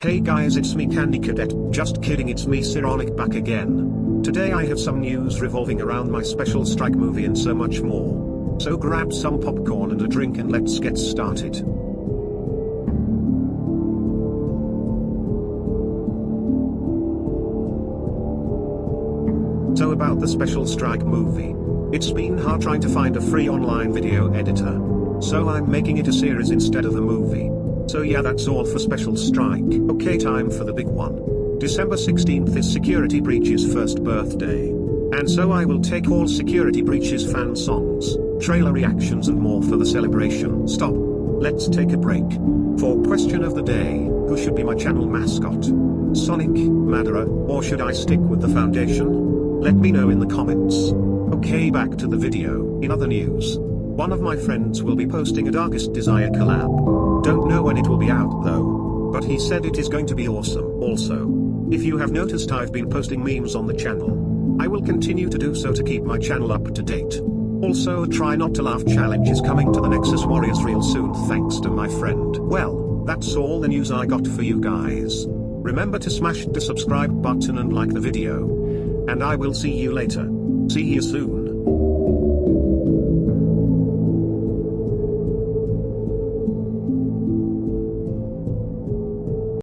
Hey guys it's me Candy Cadet, just kidding it's me Sironic back again. Today I have some news revolving around my special strike movie and so much more. So grab some popcorn and a drink and let's get started. So about the special strike movie. It's been hard trying to find a free online video editor. So I'm making it a series instead of a movie. So yeah that's all for Special Strike. Okay time for the big one. December 16th is Security Breach's first birthday. And so I will take all Security Breach's fan songs, trailer reactions and more for the celebration. Stop. Let's take a break. For question of the day, who should be my channel mascot? Sonic, Madara, or should I stick with the foundation? Let me know in the comments. Okay back to the video. In other news, one of my friends will be posting a Darkest Desire collab. Don't know when it will be out though. But he said it is going to be awesome. Also, if you have noticed I've been posting memes on the channel. I will continue to do so to keep my channel up to date. Also a try not to laugh challenge is coming to the Nexus Warriors real soon thanks to my friend. Well, that's all the news I got for you guys. Remember to smash the subscribe button and like the video. And I will see you later. See you soon.